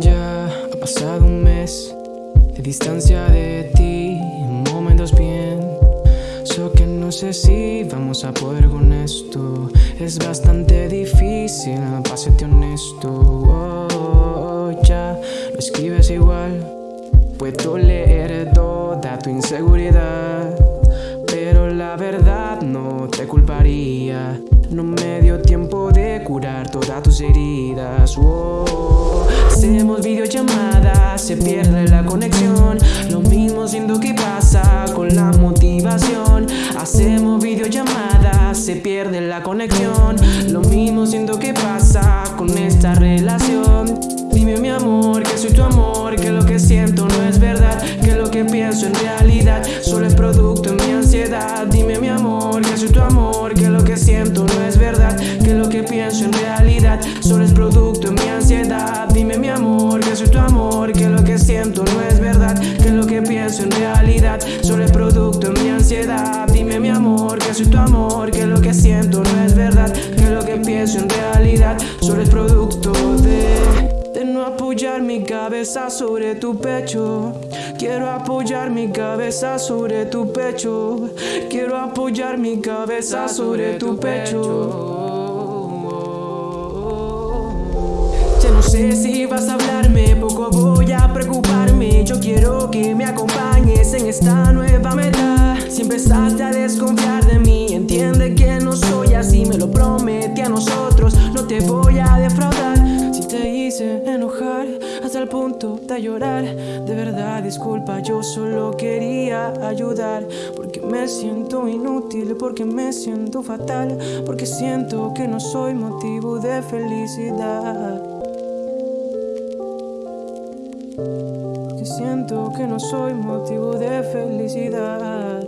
Ya ha pasado un mes de distancia de ti, momentos bien. So que no sé si vamos a poder con esto. Es bastante difícil, pásate honesto. Oh, ya lo escribes igual. Puedo leer toda tu inseguridad. Pero la verdad no te culparía. No me dio tiempo de curar todas tus heridas. Oh, hacemos videollamadas, se pierde la conexión. Lo mismo siento que pasa con la motivación. Hacemos videollamadas, se pierde la conexión. Lo mismo siento que pasa con esta relación. Dime mi amor, que soy tu amor, que lo que siento no es verdad, que lo que pienso en realidad solo es producto cabeza sobre tu pecho. Quiero apoyar mi cabeza sobre tu pecho. Quiero apoyar mi cabeza sobre tu pecho. Ya no sé si vas a hablarme, poco voy a preocuparme. Yo quiero que me acompañes en esta nueva meta. Si empezaste a de de verdad disculpa, yo solo quería ayudar. Porque me siento inútil, porque me siento fatal, porque siento que no soy motivo de felicidad. Porque siento que no soy motivo de felicidad.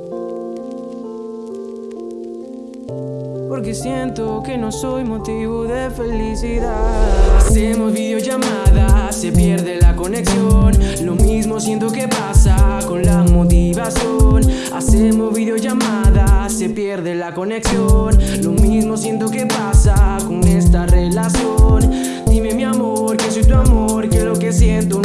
Porque siento que no soy motivo de felicidad. Hacemos videollamadas, se pierde Lo mismo siento que pasa con la motivación. Hacemos videollamadas, se pierde la conexión. Lo mismo siento que pasa con esta relación. Dime mi amor, que soy tu amor, que lo que siento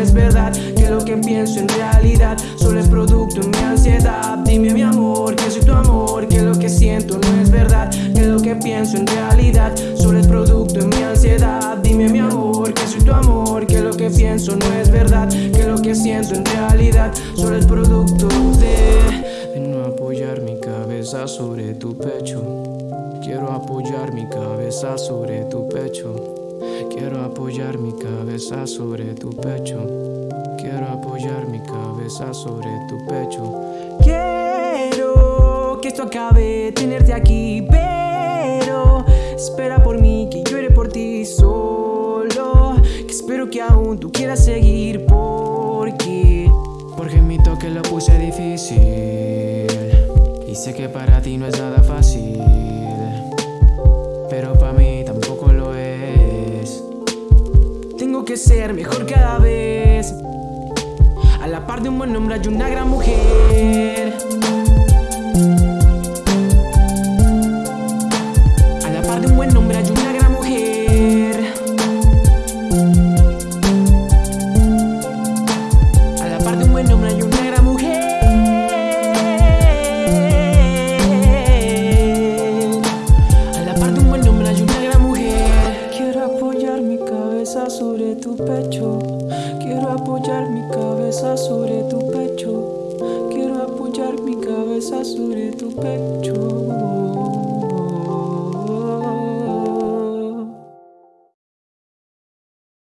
es verdad, que lo que pienso en realidad solo es producto de mi ansiedad. Dime mi amor, que soy tu amor, que lo que siento no es verdad, que lo que pienso en realidad solo es producto de mi ansiedad. Dime mi amor, que soy tu amor, que lo que pienso no es verdad, que lo que siento en realidad solo es producto de, de no apoyar mi cabeza sobre tu pecho. Quiero apoyar mi cabeza sobre tu pecho. Quiero apoyar mi cabeza sobre tu pecho. Quiero apoyar mi cabeza sobre tu pecho. Quiero que esto acabe, tenerte aquí, pero espera por mí, que llore por ti solo. Que espero que aún tú quieras seguir, porque. Porque mi toque lo puse difícil. Y sé que para ti no es nada fácil. Que ser mejor cada vez. A la par de un buen hombre hay una gran mujer. Tu pecho. Quiero apoyar mi cabeza sobre tu pecho. Quiero apoyar mi cabeza sobre tu pecho.